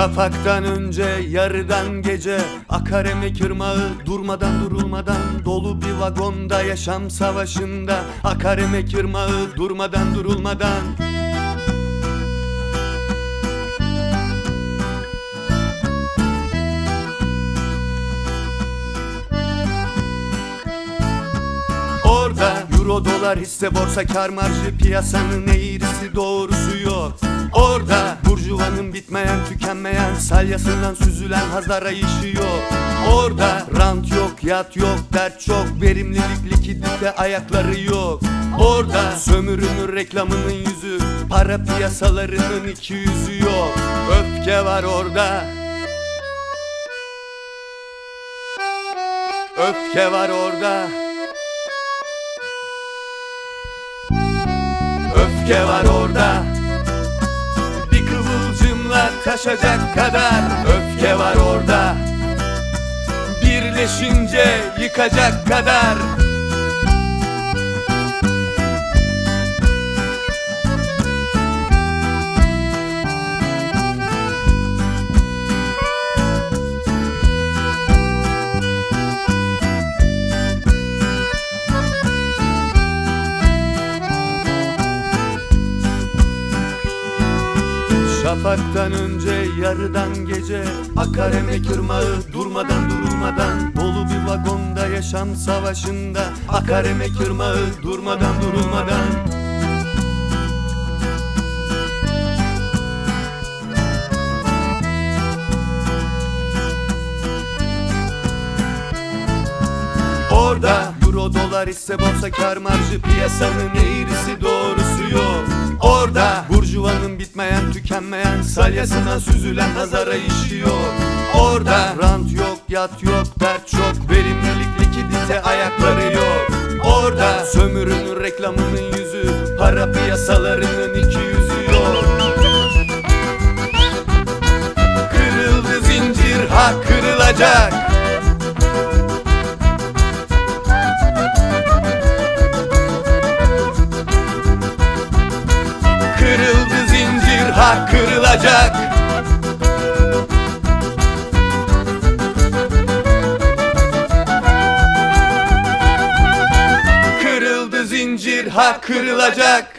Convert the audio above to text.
Şafaktan önce yarıdan gece Akar emek ırmağı durmadan durulmadan Dolu bir vagonda yaşam savaşında Akar emek ırmağı durmadan durulmadan. Orada euro dolar hisse borsa kar marjı piyasanın eğrisi doğrusu yok Orada burjuvanın bitmeyen tükenmeyen salyasından süzülen hazar işi yok Orada rant yok yat yok dert çok verimlilik likidite ayakları yok. Orada sömürünün reklamının yüzü para piyasalarının iki yüzü yok. Öfke var orada. Öfke var orada. Öfke var orada taşacak kadar Öfke var orada. Birleşince yıkacak kadar Şafaktan önce yarıdan gece Akar emek ırmağı durmadan durulmadan. Dolu bir vagonda yaşam savaşında Akar emek ırmağı durmadan durulmadan. Orada euro dolar ise borsa kar marjı piyasanın eğrisi doğrusu tükenmeyen salyasından süzülen nazara işi yok Orada rant yok yat yok dert çok verimlilik likidite ayakları yok. Orada sömürünün reklamının yüzü para piyasalarının iki yüzü yok. Kırıldı zincir ha kırılacak zincir ha kırılacak. Kırıldı zincir ha kırılacak